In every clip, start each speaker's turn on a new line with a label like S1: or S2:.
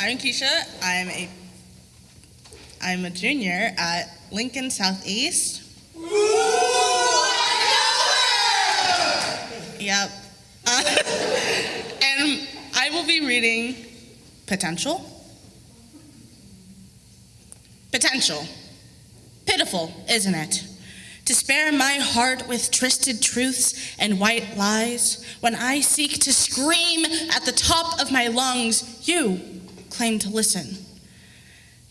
S1: I'm Keisha. I'm a I'm a junior at Lincoln Southeast. Yep. Uh, and I will be reading Potential. Potential. Pitiful, isn't it? To spare my heart with twisted truths and white lies, when I seek to scream at the top of my lungs, you claim to listen.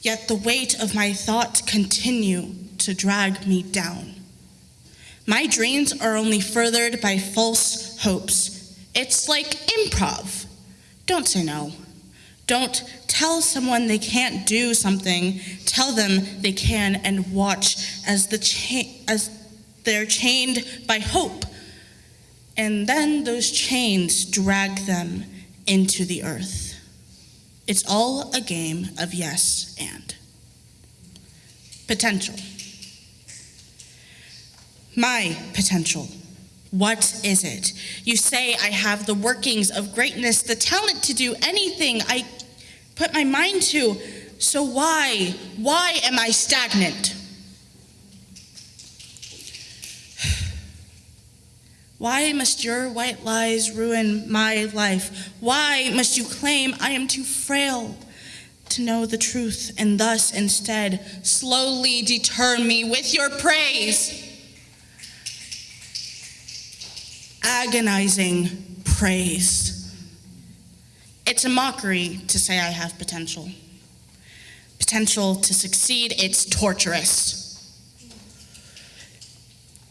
S1: Yet the weight of my thoughts continue to drag me down. My dreams are only furthered by false hopes. It's like improv. Don't say no. Don't tell someone they can't do something. Tell them they can and watch as, the cha- as they're chained by hope. And then those chains drag them into the earth. It's all a game of yes and. Potential. My potential. What is it? You say I have the workings of greatness, the talent to do anything I put my mind to. So why, why am I stagnant? Why must your white lies ruin my life? Why must you claim I am too frail to know the truth and thus instead slowly deter me with your praise? Agonizing praise. It's a mockery to say I have potential. Potential to succeed, it's torturous.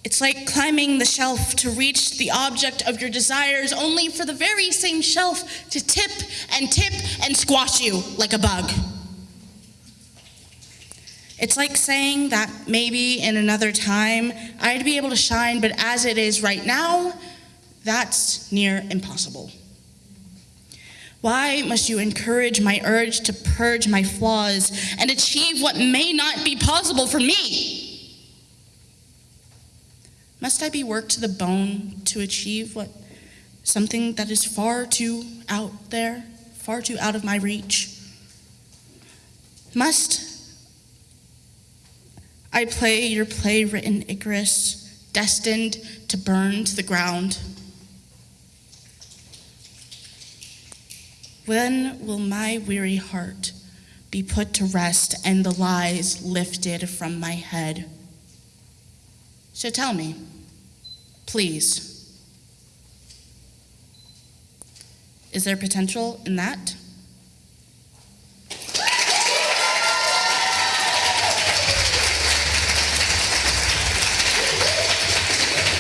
S1: It's like climbing the shelf to reach the object of your desires, only for the very same shelf to tip and tip and squash you like a bug. It's like saying that maybe in another time I'd be able to shine, but as it is right now, that's near impossible. Why must you encourage my urge to purge my flaws and achieve what may not be possible for me? Must I be worked to the bone to achieve what something that is far too out there, far too out of my reach? Must I play your play written Icarus, destined to burn to the ground? When will my weary heart be put to rest and the lies lifted from my head? So tell me, please. Is there potential in that?